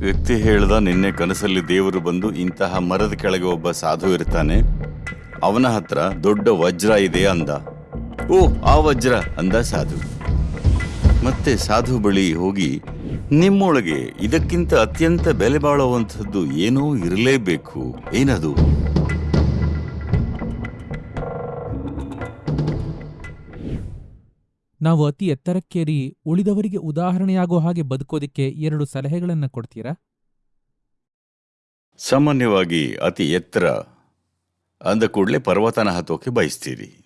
ವ್ಯಕ್ತಿ ಹೇಳಿದ ನಿನ್ನೆ ಕನಸಲ್ಲಿ ದೇವರು ಬಂದು ಇಂತಹ ಮರದ ಕೆಳಗೆ ಒಬ್ಬ ಸಾಧು ಇರ್ತಾನೆ, ಅವನ ಹತ್ರ ದೊಡ್ಡ ವಜ್ರ ಇದೆ ಅಂದ. ಓ, ಆ ವಜ್ರ, ಅಂದ ಸಾಧು. ಮತ್ತೆ ಸಾಧು ಬಳಿ ಹೋಗಿ, ನಿಮ್ಮೊಳಗೆ ಇದಕ್ಕಿಂತ ಅತ್ಯಂತ ಬೆಲೆ ಬಾಳುವಂಥದ್ದು ಏನೋ ಇರಲೇಬೇಕು, ಏನದು? ನಾವು ಅತಿ ಎತ್ತರಕ್ಕೇರಿ ಉಳಿದವರಿಗೆ ಉದಾಹರಣೆಯಾಗೋ ಹಾಗೆ ಬದುಕೋದಿಕ್ಕೆ ಎರಡು ಸಲಹೆಗಳನ್ನ ಕೊಡ್ತೀರಾ? ಸಾಮಾನ್ಯವಾಗಿ ಅತಿ ಎತ್ತರ ಅಂದ ಕೂಡಲೇ ಪರ್ವತನ ಹತ್ತೋಕೆ ಬಯಸ್ತೀರಿ.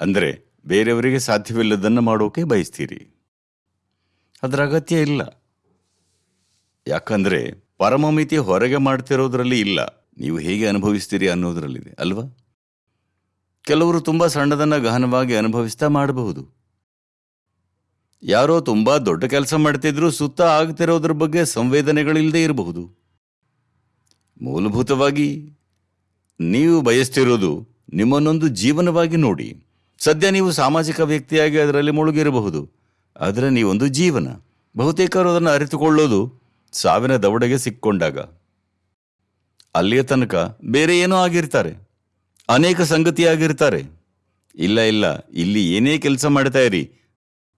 ಅಂದರೆ ಬೇರೆಯವರಿಗೆ ಸಾಧ್ಯವಿಲ್ಲದನ್ನು ಮಾಡೋಕೆ ಬಯಸ್ತೀರಿ. ಅದರ ಅಗತ್ಯ ಇಲ್ಲ. ಯಾಕಂದರೆ ಪರಮಮಿತಿ ಹೊರಗೆ ಮಾಡ್ತಿರೋದ್ರಲ್ಲಿ ಇಲ್ಲ. ನೀವು ಹೇಗೆ ಅನುಭವಿಸ್ತೀರಿ ಅನ್ನೋದರಲ್ಲಿದೆ, ಅಲ್ವಾ? ಕೆಲವರು ತುಂಬ ಸಣ್ಣದನ್ನು ಗಹನವಾಗಿ ಅನುಭವಿಸ್ತಾ ಮಾಡಬಹುದು. ಯಾರೋ ತುಂಬಾ ದೊಡ್ಡ ಕೆಲಸ ಮಾಡ್ತಿದ್ರು ಸುತ್ತ ಆಗ್ತಿರೋದ್ರ ಬಗ್ಗೆ ಸಂವೇದನೆಗಳಿಲ್ಲದೆ ಇರಬಹುದು. ಮೂಲಭೂತವಾಗಿ ನೀವು ಬಯಸ್ತಿರೋದು ನಿಮ್ಮನ್ನೊಂದು ಜೀವನವಾಗಿ ನೋಡಿ. ಸದ್ಯ ನೀವು ಸಾಮಾಜಿಕ ವ್ಯಕ್ತಿಯಾಗಿ ಅದರಲ್ಲಿ ಮುಳುಗಿರಬಹುದು. ಆದರೆ ನೀವೊಂದು ಜೀವನ. ಬಹುತೇಕರು ಅದನ್ನು ಅರಿತುಕೊಳ್ಳೋದು ಸಾವಿನ ದವಡೆಗೆ ಸಿಕ್ಕೊಂಡಾಗ. ಅಲ್ಲಿಯ ತನಕ ಬೇರೆ ಏನೋ ಆಗಿರ್ತಾರೆ. ಅನೇಕ ಸಂಗತಿಯಾಗಿರ್ತಾರೆ. ಇಲ್ಲ ಇಲ್ಲ, ಇಲ್ಲಿ ಏನೇ ಕೆಲಸ ಮಾಡ್ತಾ ಇರಿ.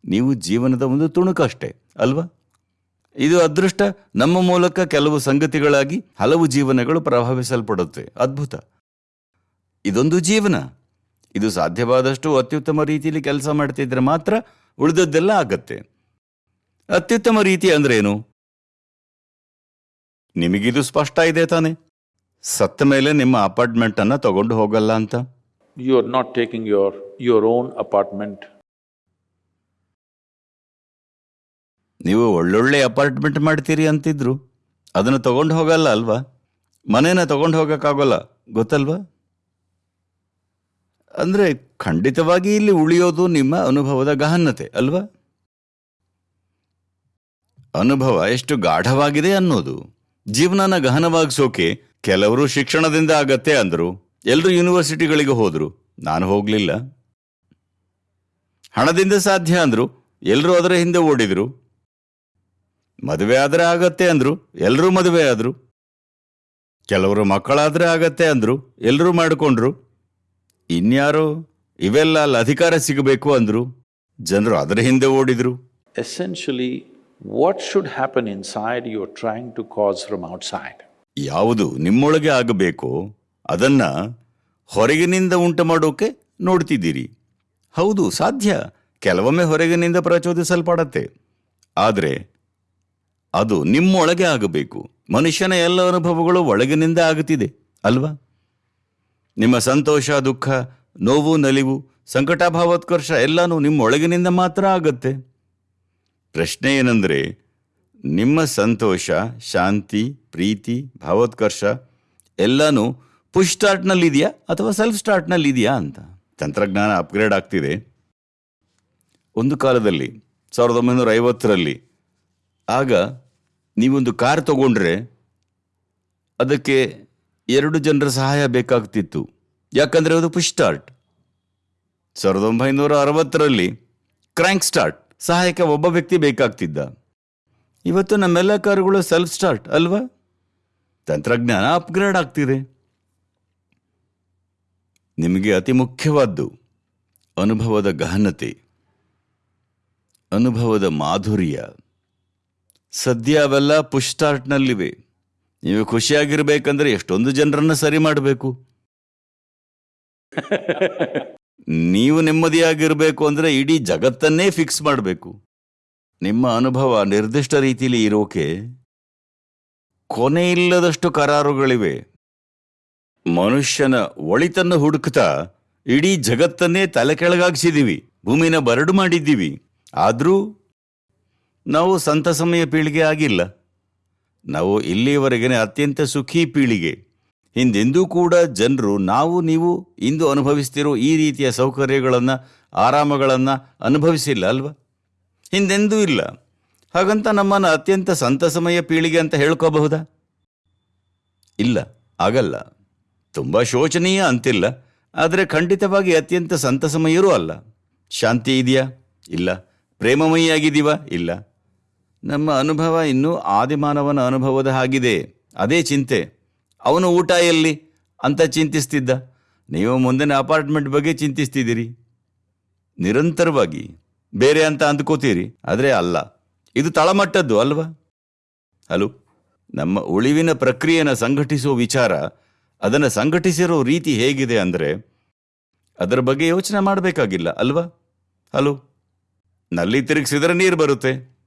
ನೀವು ಜೀವನದ ಒಂದು ತುಣುಕಷ್ಟೇ ಅಲ್ವಾ? ಇದು ಅದೃಷ್ಟ ನಮ್ಮ ಮೂಲಕ ಕೆಲವು ಸಂಗತಿಗಳಾಗಿ ಹಲವು ಜೀವನಗಳು ಪ್ರಭಾವಿಸಲ್ಪಡುತ್ತೆ. ಅದ್ಭುತ. ಇದೊಂದು ಜೀವನ. ಇದು ಸಾಧ್ಯವಾದಷ್ಟು ಅತ್ಯುತ್ತಮ ರೀತಿಯಲ್ಲಿ ಕೆಲಸ ಮಾಡ್ತಿದ್ರೆ ಮಾತ್ರ ಉಳಿದದ್ದೆಲ್ಲ ಆಗತ್ತೆ. ಅತ್ಯುತ್ತಮ ರೀತಿ ಅಂದ್ರೆ ಏನು ನಿಮಗಿದು ಸ್ಪಷ್ಟ ಇದೆ ತಾನೆ. ಸತ್ತ ಮೇಲೆ ನಿಮ್ಮ ಅಪಾರ್ಟ್ಮೆಂಟ್ ಅನ್ನ ತಗೊಂಡು ಹೋಗಲ್ಲ ಅಂತ. You are not taking your your own apartment. ನೀವು ಒಳ್ಳೊಳ್ಳೆ ಅಪಾರ್ಟ್ಮೆಂಟ್ ಮಾಡ್ತೀರಿ ಅಂತಿದ್ರು. ಅದನ್ನು ತಗೊಂಡು ಹೋಗಲ್ಲ ಅಲ್ವಾ? ಮನೇನ ತಗೊಂಡು ಹೋಗಕ್ಕಾಗೋಲ್ಲ, ಗೊತ್ತಲ್ವಾ? ಅಂದ್ರೆ ಖಂಡಿತವಾಗಿ ಇಲ್ಲಿ ಉಳಿಯೋದು ನಿಮ್ಮ ಅನುಭವದ ಗಹನತೆ, ಅಲ್ವಾ? ಅನುಭವ ಎಷ್ಟು ಗಾಢವಾಗಿದೆ ಅನ್ನೋದು, ಜೀವನನ ಗಹನವಾಗಿಸೋಕೆ ಕೆಲವರು ಶಿಕ್ಷಣದಿಂದ ಆಗತ್ತೆ ಅಂದ್ರು ಎಲ್ಲರೂ ಯೂನಿವರ್ಸಿಟಿಗಳಿಗೆ ಹೋದರು, ನಾನು ಹೋಗಲಿಲ್ಲ. ಹಣದಿಂದ ಸಾಧ್ಯ ಅಂದ್ರು ಎಲ್ಲರೂ ಅದರ ಹಿಂದೆ ಓಡಿದ್ರು. ಮದುವೆ ಆದ್ರೆ ಆಗತ್ತೆ ಅಂದ್ರು ಎಲ್ಲರೂ ಮದುವೆ ಆದ್ರು. ಕೆಲವರು ಮಕ್ಕಳಾದ್ರೆ ಆಗತ್ತೆ ಅಂದ್ರು ಎಲ್ಲರೂ ಮಾಡಿಕೊಂಡ್ರು. ಇನ್ಯಾರೋ ಇವೆಲ್ಲ ಅಲ್ಲಿ ಅಧಿಕಾರ ಸಿಗಬೇಕು ಅಂದ್ರು ಜನರು ಅದರ ಹಿಂದೆ ಓಡಿದ್ರು. Essentially what should happen inside you trying to cause from out outside. ಯಾವುದು ನಿಮ್ಮೊಳಗೆ ಆಗಬೇಕೋ ಅದನ್ನ ಹೊರಗಿನಿಂದ ಉಂಟು ಮಾಡೋಕೆ ನೋಡ್ತಿದ್ದೀರಿ. ಹೌದು ಸಾಧ್ಯ. ಕೆಲವೊಮ್ಮೆ ಹೊರಗಿನಿಂದ ಪ್ರಚೋದಿಸಲ್ಪಡತ್ತೆ. ಆದರೆ ಅದು ನಿಮ್ಮೊಳಗೆ ಆಗಬೇಕು. ಮನುಷ್ಯನ ಎಲ್ಲ ಅನುಭವಗಳು ಒಳಗಿನಿಂದ ಆಗುತ್ತಿದೆ, ಅಲ್ವಾ? ನಿಮ್ಮ ಸಂತೋಷ, ದುಃಖ, ನೋವು, ನಲಿವು ಸಂಕಟ ಭಾವೋತ್ಕರ್ಷ ಎಲ್ಲನೂ ನಿಮ್ಮ ಒಳಗಿನಿಂದ ಮಾತ್ರ ಆಗತ್ತೆ. ಪ್ರಶ್ನೆ ಏನಂದರೆ, ನಿಮ್ಮ ಸಂತೋಷ, ಶಾಂತಿ, ಪ್ರೀತಿ, ಭಾವೋತ್ಕರ್ಷ ಎಲ್ಲನೂ ಪುಷ್ ಸ್ಟಾರ್ಟ್ನಲ್ಲಿದೆಯಾ ಅಥವಾ ಸೆಲ್ಫ್ ಸ್ಟಾರ್ಟ್ನಲ್ಲಿದೆಯಾ ಅಂತ? ತಂತ್ರಜ್ಞಾನ ಅಪ್ಗ್ರೇಡ್ ಆಗ್ತಿದೆ. ಒಂದು ಕಾಲದಲ್ಲಿ, ಸಾವಿರದ ಒಂಬೈನೂರ ಐವತ್ತರಲ್ಲಿ ಆಗ ನೀವೊಂದು ಕಾರ್ ತಗೊಂಡ್ರೆ ಅದಕ್ಕೆ ಎರಡು ಜನರ ಸಹಾಯ ಬೇಕಾಗ್ತಿತ್ತು. ಯಾಕಂದ್ರೆ ಅದು ಪುಷ್ ಸ್ಟಾರ್ಟ್ ಸಾವಿರದ ಒಂಬೈನೂರ ಅರವತ್ತರಲ್ಲಿ ಕ್ರ್ಯಾಂಕ್ ಸ್ಟಾರ್ಟ್ ಸಹಾಯಕ್ಕೆ ಒಬ್ಬ ವ್ಯಕ್ತಿ ಬೇಕಾಗ್ತಿದ್ದ. ಇವತ್ತು ನಮ್ಮೆಲ್ಲ ಕಾರುಗಳು ಸೆಲ್ಫ್ ಸ್ಟಾರ್ಟ್ ಅಲ್ವಾ? ತಂತ್ರಜ್ಞಾನ ಅಪ್ಗ್ರೇಡ್ ಆಗ್ತಿದೆ. ನಿಮಗೆ ಅತಿ ಮುಖ್ಯವಾದ್ದು ಅನುಭವದ ಗಹನತೆ, ಅನುಭವದ ಮಾಧುರ್ಯ. ಸದ್ಯ ಅವೆಲ್ಲ ಪುಷ್ ಸ್ಟಾರ್ಟ್ನಲ್ಲಿವೆ ನೀವು ಖುಷಿಯಾಗಿರ್ಬೇಕಂದ್ರೆ ಎಷ್ಟೊಂದು ಜನರನ್ನ ಸರಿ ಮಾಡಬೇಕು. ನೀವು ನೆಮ್ಮದಿಯಾಗಿರ್ಬೇಕು ಅಂದ್ರೆ ಇಡೀ ಜಗತ್ತನ್ನೇ ಫಿಕ್ಸ್ ಮಾಡಬೇಕು. ನಿಮ್ಮ ಅನುಭವ ನಿರ್ದಿಷ್ಟ ರೀತಿಯಲ್ಲಿ ಇರೋಕೆ ಕೊನೆಯಿಲ್ಲದಷ್ಟು ಕರಾರುಗಳಿವೆ. ಮನುಷ್ಯನ ಒಳಿತನ್ನು ಹುಡುಕ್ತಾ ಇಡೀ ಜಗತ್ತನ್ನೇ ತಲೆ ಕೆಳಗಾಗಿಸಿದೀವಿ. ಭೂಮಿನ ಬರಡು ಮಾಡಿದ್ದೀವಿ. ಆದರೂ ನಾವು ಸಂತಸಮಯ ಪೀಳಿಗೆ ಆಗಿಲ್ಲ. ನಾವು ಇಲ್ಲಿಯವರೆಗಿನ ಅತ್ಯಂತ ಸುಖಿ ಪೀಳಿಗೆ. ಹಿಂದೆಂದೂ ಕೂಡ ಜನರು ನಾವು ನೀವು ಇಂದು ಅನುಭವಿಸ್ತಿರೋ ಈ ರೀತಿಯ ಸೌಕರ್ಯಗಳನ್ನು, ಆರಾಮಗಳನ್ನು ಅನುಭವಿಸಿಲ್ಲ ಅಲ್ವಾ? ಹಿಂದೆಂದೂ ಇಲ್ಲ. ಹಾಗಂತ ನಮ್ಮನ್ನು ಅತ್ಯಂತ ಸಂತಸಮಯ ಪೀಳಿಗೆ ಅಂತ ಹೇಳ್ಕೋಬಹುದಾ? ಇಲ್ಲ, ಆಗಲ್ಲ. ತುಂಬ ಶೋಚನೀಯ ಅಂತಿಲ್ಲ. ಆದರೆ ಖಂಡಿತವಾಗಿ ಅತ್ಯಂತ ಸಂತಸಮಯರೂ ಅಲ್ಲ. ಶಾಂತಿ ಇದೆಯಾ? ಇಲ್ಲ. ಪ್ರೇಮಮಯಿಯಾಗಿದ್ದೀವಾ? ಇಲ್ಲ. ನಮ್ಮ ಅನುಭವ ಇನ್ನೂ ಆದಿಮಾನವನ ಅನುಭವದ ಹಾಗಿದೆ. ಅದೇ ಚಿಂತೆ. ಅವನು ಊಟ ಎಲ್ಲಿ? ಅಂತ ಚಿಂತಿಸ್ತಿದ್ದ. ನೀವು ಮುಂದಿನ ಅಪಾರ್ಟ್ಮೆಂಟ್ ಬಗ್ಗೆ ಚಿಂತಿಸ್ತಿದ್ದೀರಿ. ನಿರಂತರವಾಗಿ. ಬೇರೆ ಅಂತ ಅಂದ್ಕೋತೀರಿ. ಆದರೆ ಅಲ್ಲ. ಇದು ತಳಮಟ್ಟದ್ದು ಅಲ್ವಾ? ಹಲೋ. ನಮ್ಮ ಉಳಿವಿನ ಪ್ರಕ್ರಿಯೆನ ಸಂಘಟಿಸುವ ವಿಚಾರ, ಅದನ್ನು ಸಂಘಟಿಸಿರೋ ರೀತಿ ಹೇಗಿದೆ ಅಂದರೆ, ಅದರ ಬಗ್ಗೆ ಯೋಚನೆ ಮಾಡಬೇಕಾಗಿಲ್ಲ ಅಲ್ವಾ? ಹಲೋ. ನಲ್ಲಿ ತಿರುಗಿಸಿದ್ರೆ ನೀರು ಬರುತ್ತೆ.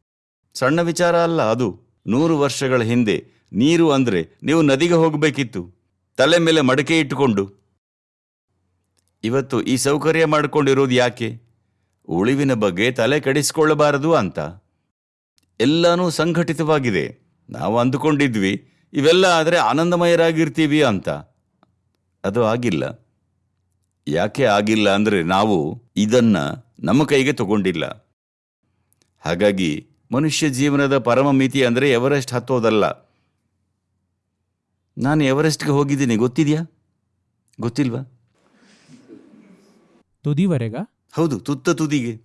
ಸಣ್ಣ ವಿಚಾರ ಅಲ್ಲ ಅದು. ನೂರು ವರ್ಷಗಳ ಹಿಂದೆ ನೀರು ಅಂದ್ರೆ ನೀವು ನದಿಗೆ ಹೋಗಬೇಕಿತ್ತು. ತಲೆ ಮೇಲೆ ಮಡಕೆ ಇಟ್ಟುಕೊಂಡು. ಇವತ್ತು ಈ ಸೌಕರ್ಯ ಮಾಡಿಕೊಂಡಿರೋದು ಯಾಕೆ? ಉಳಿವಿನ ಬಗ್ಗೆ ತಲೆ ಕೆಡಿಸಿಕೊಳ್ಳಬಾರದು ಅಂತ. ಎಲ್ಲನೂ ಸಂಘಟಿತವಾಗಿದೆ. ನಾವು ಅಂದುಕೊಂಡಿದ್ವಿ, ಇವೆಲ್ಲ ಆದರೆ ಆನಂದಮಯರಾಗಿರ್ತೀವಿ ಅಂತ. ಅದು ಆಗಿಲ್ಲ. ಯಾಕೆ ಆಗಿಲ್ಲ ಅಂದರೆ ನಾವು ಇದನ್ನು ನಮ್ಮ ಕೈಗೆ ತಗೊಂಡಿಲ್ಲ. ಹಾಗಾಗಿ ಮನುಷ್ಯ ಜೀವನದ ಪರಮ ಮಿತಿ ಅಂದರೆ ಎವರೆಸ್ಟ್ ಹತ್ತೋದಲ್ಲ. ನಾನು ಎವರೆಸ್ಟ್ಗೆ ಹೋಗಿದ್ದೀನಿ ಗೊತ್ತಿದೆಯಾ? ಗೊತ್ತಿಲ್ವಾ? ತುದಿವರೆಗ? ಹೌದು ತುತ್ತ ತುದಿಗೆ.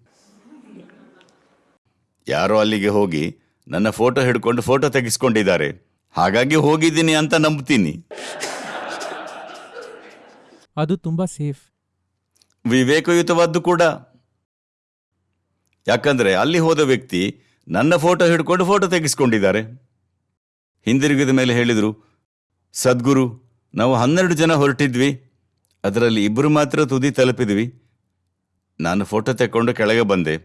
ಯಾರೋ ಅಲ್ಲಿಗೆ ಹೋಗಿ ನನ್ನ ಫೋಟೋ ಹಿಡ್ಕೊಂಡು ಫೋಟೋ ತೆಗೆಸ್ಕೊಂಡಿದ್ದಾರೆ. ಹಾಗಾಗಿ ಹೋಗಿದ್ದೀನಿ ಅಂತ ನಂಬ್ತೀನಿ. ಅದು ತುಂಬಾ ಸೇಫ್. ವಿವೇಕಯುತವಾದ್ದು ಕೂಡ. ಯಾಕಂದ್ರೆ ಅಲ್ಲಿ ಹೋದ ವ್ಯಕ್ತಿ ನನ್ನ ಫೋಟೋ ಹಿಡ್ಕೊಂಡು ಫೋಟೋ ತೆಗೆಸ್ಕೊಂಡಿದ್ದಾರೆ. ಹಿಂದಿರುಗಿದ ಮೇಲೆ ಹೇಳಿದರು, ಸದ್ಗುರು, ನಾವು ಹನ್ನೆರಡು ಜನ ಹೊರಟಿದ್ವಿ. ಅದರಲ್ಲಿ ಇಬ್ಬರು ಮಾತ್ರ ತುದಿ ತಲುಪಿದ್ವಿ. ನಾನು ಫೋಟೋ ತೆಕ್ಕೊಂಡು ಕೆಳಗೆ ಬಂದೆ.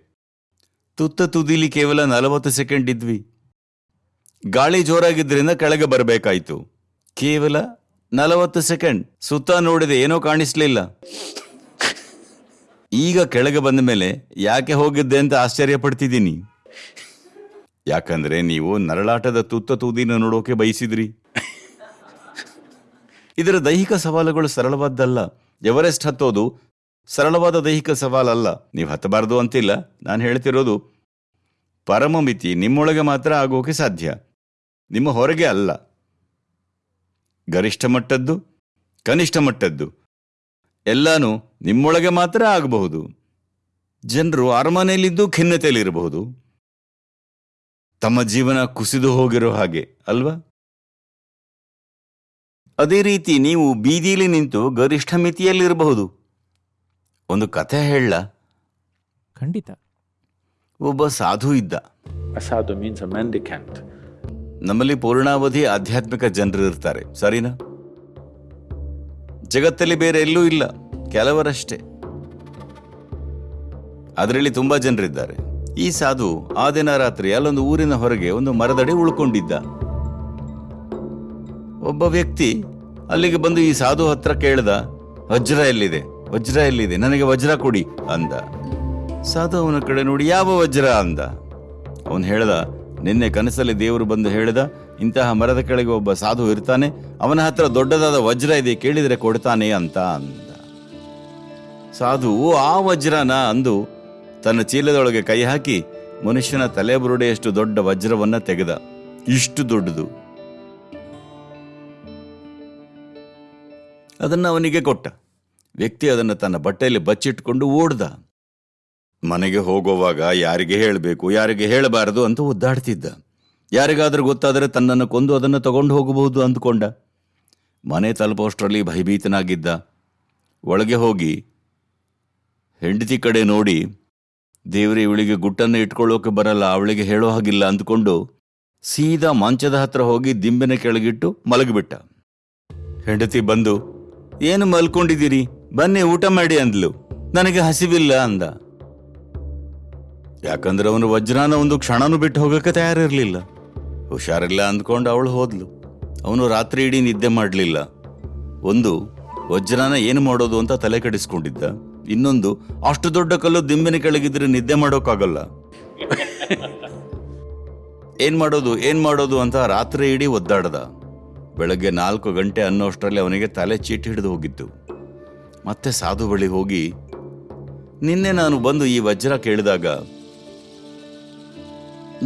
ತುತ್ತ ತುದಿಲಿ ಕೇವಲ ನಲವತ್ತು ಸೆಕೆಂಡ್ ಇದ್ವಿ. ಗಾಳಿ ಜೋರಾಗಿದ್ದರಿಂದ ಕೆಳಗೆ ಬರಬೇಕಾಯಿತು. ಕೇವಲ ನಲವತ್ತು ಸೆಕೆಂಡ್. ಸುತ್ತ ನೋಡಿದೆ ಏನೋ ಕಾಣಿಸ್ಲಿಲ್ಲ. ಈಗ ಕೆಳಗೆ ಬಂದ ಮೇಲೆ ಯಾಕೆ ಹೋಗಿದ್ದೆ ಅಂತ ಆಶ್ಚರ್ಯ ಪಡ್ತಿದ್ದೀನಿ ಯಾಕಂದ್ರೆ ನೀವು ನರಳಾಟದ ತುತ್ತ ತೂದಿನ ನೋಡೋಕೆ ಬಯಸಿದ್ರಿ. ಇದರ ದೈಹಿಕ ಸವಾಲುಗಳು ಸರಳವಾದ್ದಲ್ಲ. ಎವರೆಸ್ಟ್ ಹತ್ತೋದು ಸರಳವಾದ ದೈಹಿಕ ಸವಾಲಲ್ಲ. ನೀವು ಹತ್ತಬಾರದು ಅಂತಿಲ್ಲ. ನಾನು ಹೇಳ್ತಿರೋದು, ಪರಮ ಮಿತಿ ನಿಮ್ಮೊಳಗೆ ಮಾತ್ರ ಆಗೋಕೆ ಸಾಧ್ಯ. ನಿಮ್ಮ ಹೊರಗೆ ಅಲ್ಲ. ಗರಿಷ್ಠ ಮಟ್ಟದ್ದು, ಕನಿಷ್ಠ ಮಟ್ಟದ್ದು. ಎಲ್ಲಾನು ನಿಮ್ಮೊಳಗೆ ಮಾತ್ರ ಆಗಬಹುದು. ಜನರು ಅರಮನೆಯಲ್ಲಿದ್ದು ಖಿನ್ನತೆಯಲ್ಲಿರಬಹುದು. ತಮ್ಮ ಜೀವನ ಕುಸಿದು ಹೋಗಿರೋ ಹಾಗೆ ಅಲ್ವಾ? ಅದೇ ರೀತಿ ನೀವು ಬೀದಿಲಿ ನಿಂತು ಗರಿಷ್ಠ ಮಿತಿಯಲ್ಲಿರಬಹುದು. ಒಂದು ಕಥೆ ಹೇಳ. ಖಂಡಿತ. ಒಬ್ಬ ಸಾಧು ಇದ್ದ. ಸಾಧು ಮೀನ್ಸ್. ನಮ್ಮಲ್ಲಿ ಪೂರ್ಣಾವಧಿ ಆಧ್ಯಾತ್ಮಿಕ ಜನರು ಇರ್ತಾರೆ ಸರಿನಾ? ಜಗತ್ತಲ್ಲಿ ಬೇರೆ ಎಲ್ಲೂ ಇಲ್ಲ ಕೆಲವರಷ್ಟೇ. ಅದರಲ್ಲಿ ತುಂಬಾ ಜನರಿದ್ದಾರೆ. ಈ ಸಾಧು ಆ ದಿನ ರಾತ್ರಿ ಅಲ್ಲೊಂದು ಊರಿನ ಹೊರಗೆ ಒಂದು ಮರದಡಿ ಉಳ್ಕೊಂಡಿದ್ದ. ಒಬ್ಬ ವ್ಯಕ್ತಿ ಅಲ್ಲಿಗೆ ಬಂದು ಈ ಸಾಧು ಹತ್ರ ಕೇಳ್ದ, ವಜ್ರ ಎಲ್ಲಿದೆ? ವಜ್ರ ಎಲ್ಲಿದೆ? ನನಗೆ ವಜ್ರ ಕೊಡಿ ಅಂದ. ಸಾಧು ಅವನ ಕಡೆ ನೋಡಿ, ಯಾವ ವಜ್ರ? ಅಂದ. ಅವನು ಹೇಳ್ದ, ನಿನ್ನೆ ಕನಸಲ್ಲಿ ದೇವರು ಬಂದು ಹೇಳ್ದ, ಇಂತಹ ಮರದ ಕೆಳಗೆ ಒಬ್ಬ ಸಾಧು ಇರ್ತಾನೆ, ಅವನ ಹತ್ರ ದೊಡ್ಡದಾದ ವಜ್ರ ಇದೆ, ಕೇಳಿದರೆ ಕೊಡ್ತಾನೆ ಅಂತ ಅಂದ. ಸಾಧು ಆ ವಜ್ರನ? ಅಂದು ತನ್ನ ಚೀಲದೊಳಗೆ ಕೈ ಹಾಕಿ ಮನುಷ್ಯನ ತಲೆ ಬುರುಡೆಯಷ್ಟು ದೊಡ್ಡ ವಜ್ರವನ್ನ ತೆಗೆದ. ಇಷ್ಟು ದೊಡ್ಡದು. ಅದನ್ನು ಅವನಿಗೆ ಕೊಟ್ಟ. ವ್ಯಕ್ತಿ ಅದನ್ನು ತನ್ನ ಬಟ್ಟೆಯಲ್ಲಿ ಬಚ್ಚಿಟ್ಕೊಂಡು ಓಡ್ದ. ಮನೆಗೆ ಹೋಗುವಾಗ ಯಾರಿಗೆ ಹೇಳಬೇಕು, ಯಾರಿಗೆ ಹೇಳಬಾರದು ಅಂತ ಒದ್ದಾಡ್ತಿದ್ದ. ಯಾರಿಗಾದರೂ ಗೊತ್ತಾದರೆ ತನ್ನನ್ನು ಕೊಂದು ಅದನ್ನು ತಗೊಂಡು ಹೋಗಬಹುದು ಅಂದುಕೊಂಡ. ಮನೆ ತಲುಪೋಷ್ಟರಲ್ಲಿ ಭಯಭೀತನಾಗಿದ್ದ. ಒಳಗೆ ಹೋಗಿ ಹೆಂಡತಿ ಕಡೆ ನೋಡಿ ದೇವರೇ, ಇವಳಿಗೆ ಗುಟ್ಟನ್ನು ಇಟ್ಕೊಳ್ಳೋಕೆ ಬರಲ್ಲ, ಅವಳಿಗೆ ಹೇಳೋ ಹಾಗಿಲ್ಲ ಅಂದ್ಕೊಂಡು ಸೀದಾ ಮಂಚದ ಹತ್ರ ಹೋಗಿ ದಿಂಬಿನ ಕೆಳಗಿಟ್ಟು ಮಲಗಿಬಿಟ್ಟ. ಹೆಂಡತಿ ಬಂದು, ಏನು ಮಲ್ಕೊಂಡಿದ್ದೀರಿ? ಬನ್ನಿ, ಊಟ ಮಾಡಿ ಅಂದ್ಲು. ನನಗೆ ಹಸಿವಿಲ್ಲ ಅಂದ. ಯಾಕಂದ್ರೆ ಅವನು ವಜ್ರಾನ ಒಂದು ಕ್ಷಣನೂ ಬಿಟ್ಟು ಹೋಗಕ್ಕೆ ತಯಾರಿರಲಿಲ್ಲ. ಹುಷಾರಿಲ್ಲ ಅಂದ್ಕೊಂಡು ಅವಳು ಹೋದ್ಲು. ಅವನು ರಾತ್ರಿ ಇಡೀ ನಿದ್ದೆ ಮಾಡಲಿಲ್ಲ. ಒಂದು, ವಜ್ರಾನ ಏನು ಮಾಡೋದು ಅಂತ ತಲೆ ಕೆಡಿಸ್ಕೊಂಡಿದ್ದ. ಇನ್ನೊಂದು, ಅಷ್ಟು ದೊಡ್ಡ ಕಲ್ಲು ದಿಂಬಿನ ಕೆಳಗಿದ್ರೆ ನಿದ್ದೆ ಮಾಡೋಕ್ಕಾಗಲ್ಲ. ಏನ್ ಮಾಡೋದು ಏನ್ ಮಾಡೋದು ಅಂತ ರಾತ್ರಿ ಇಡೀ ಒದ್ದಾಡದ. ಬೆಳಗ್ಗೆ ನಾಲ್ಕು ಗಂಟೆ ಅನ್ನೋ ಅಷ್ಟರಲ್ಲಿ ಅವನಿಗೆ ತಲೆ ಚೀಟಿ ಹಿಡಿದು ಹೋಗಿತ್ತು ಮತ್ತೆ ಸಾಧು ಬಳಿ ಹೋಗಿ, ನಿನ್ನೆ ನಾನು ಬಂದು ಈ ವಜ್ರ ಕೇಳಿದಾಗ,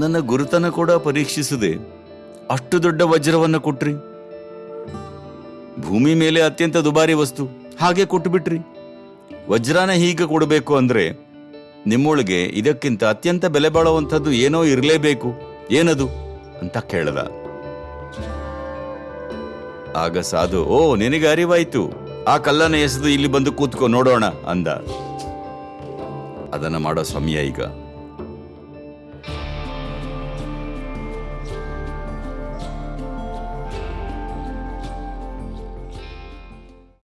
ನನ್ನ ಗುರುತನ ಕೂಡ ಪರೀಕ್ಷಿಸದೆ. ಅಷ್ಟು ದೊಡ್ಡ ವಜ್ರವನ್ನು ಕೊಟ್ರಿ. ಭೂಮಿ ಮೇಲೆ ಅತ್ಯಂತ ದುಬಾರಿ ವಸ್ತು. ಹಾಗೆ ಕೊಟ್ಟುಬಿಟ್ರಿ ವಜ್ರಾನ ಹೀಗೆ ಕೊಡಬೇಕು ಅಂದ್ರೆ ನಿಮ್ಮೊಳಗೆ ಇದಕ್ಕಿಂತ ಅತ್ಯಂತ ಬೆಲೆ ಬಾಳುವಂಥದ್ದು ಏನೋ ಇರಲೇಬೇಕು. ಏನದು? ಅಂತ ಕೇಳದ. ಆಗ ಸಾಧು, ಓ, ನಿನಗೆ ಅರಿವಾಯ್ತು. ಆ ಕಲ್ಲನ ಎಸೆದು ಇಲ್ಲಿ ಬಂದು ಕೂತ್ಕೋ, ನೋಡೋಣ, ಅಂದ. ಅದನ್ನ ಮಾಡೋ ಸಮಯ ಈಗ.